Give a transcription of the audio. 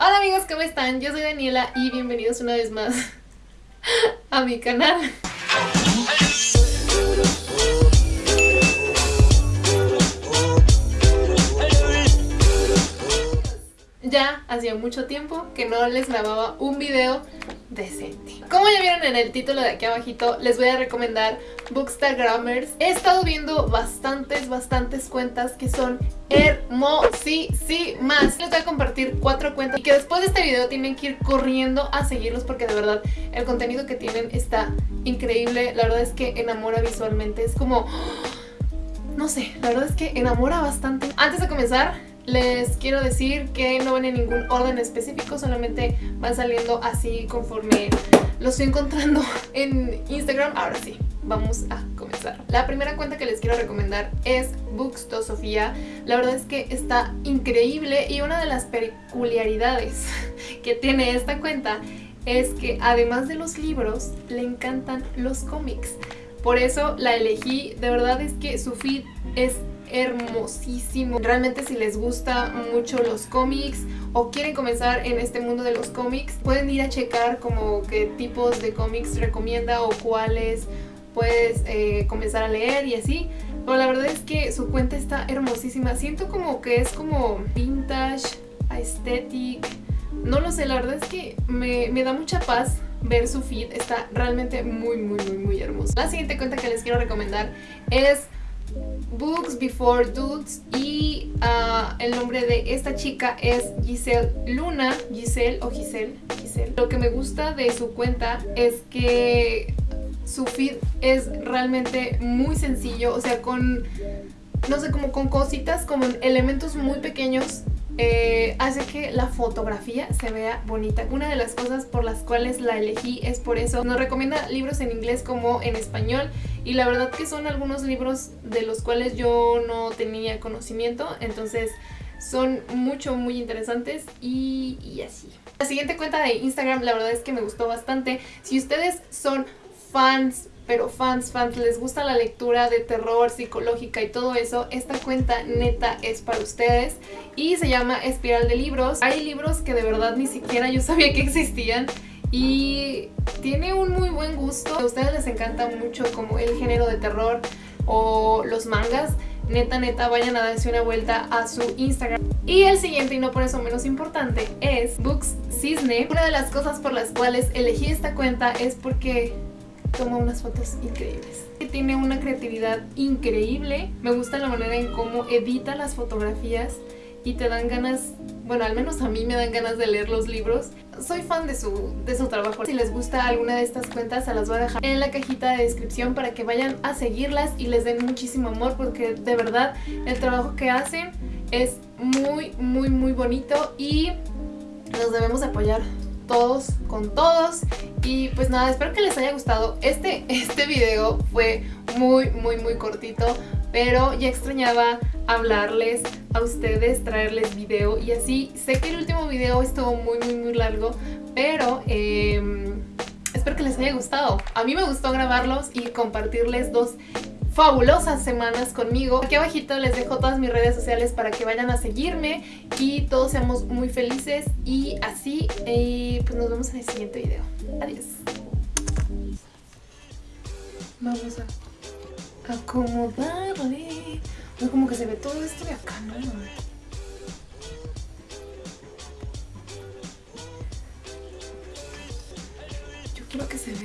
Hola amigos, ¿cómo están? Yo soy Daniela y bienvenidos una vez más a mi canal. Hacía mucho tiempo que no les grababa un video decente. Como ya vieron en el título de aquí abajito, les voy a recomendar Bookstagrammers. He estado viendo bastantes, bastantes cuentas que son hermosísimas. Les voy a compartir cuatro cuentas y que después de este video tienen que ir corriendo a seguirlos porque de verdad el contenido que tienen está increíble. La verdad es que enamora visualmente. Es como... No sé, la verdad es que enamora bastante. Antes de comenzar, les quiero decir que no van en ningún orden específico, solamente van saliendo así conforme los estoy encontrando en Instagram. Ahora sí, vamos a comenzar. La primera cuenta que les quiero recomendar es Bookstosofía. La verdad es que está increíble y una de las peculiaridades que tiene esta cuenta es que además de los libros, le encantan los cómics. Por eso la elegí, de verdad es que su feed es hermosísimo. Realmente si les gusta mucho los cómics o quieren comenzar en este mundo de los cómics, pueden ir a checar como qué tipos de cómics recomienda o cuáles puedes eh, comenzar a leer y así. Pero la verdad es que su cuenta está hermosísima. Siento como que es como vintage, aesthetic. No lo sé, la verdad es que me, me da mucha paz ver su feed. Está realmente muy, muy, muy, muy hermoso. La siguiente cuenta que les quiero recomendar es Books Before Dudes y uh, el nombre de esta chica es Giselle Luna, Giselle o Giselle, Giselle. Lo que me gusta de su cuenta es que su feed es realmente muy sencillo, o sea, con, no sé, como con cositas, como elementos muy pequeños eh, hace que la fotografía se vea bonita. Una de las cosas por las cuales la elegí es por eso. Nos recomienda libros en inglés como en español y la verdad que son algunos libros de los cuales yo no tenía conocimiento, entonces son mucho, muy interesantes y, y así. La siguiente cuenta de Instagram la verdad es que me gustó bastante. Si ustedes son fans pero fans, fans, les gusta la lectura de terror, psicológica y todo eso, esta cuenta neta es para ustedes y se llama Espiral de Libros. Hay libros que de verdad ni siquiera yo sabía que existían y tiene un muy buen gusto. A ustedes les encanta mucho como el género de terror o los mangas, neta neta vayan a darse una vuelta a su Instagram. Y el siguiente, y no por eso menos importante, es Books Cisne. Una de las cosas por las cuales elegí esta cuenta es porque toma unas fotos increíbles. Tiene una creatividad increíble, me gusta la manera en cómo edita las fotografías y te dan ganas, bueno al menos a mí me dan ganas de leer los libros. Soy fan de su, de su trabajo. Si les gusta alguna de estas cuentas se las voy a dejar en la cajita de descripción para que vayan a seguirlas y les den muchísimo amor porque de verdad el trabajo que hacen es muy muy muy bonito y nos debemos apoyar todos con todos. Y pues nada, espero que les haya gustado este, este video. Fue muy muy muy cortito pero ya extrañaba hablarles a ustedes, traerles video. Y así, sé que el último video estuvo muy muy muy largo pero em, espero que les haya gustado. A mí me gustó grabarlos y compartirles dos fabulosas semanas conmigo. Aquí abajito les dejo todas mis redes sociales para que vayan a seguirme y todos seamos muy felices y así, y pues nos vemos en el siguiente video. Adiós. Vamos a acomodarle. No, como que se ve todo esto de acá, ¿no? Yo quiero que se vea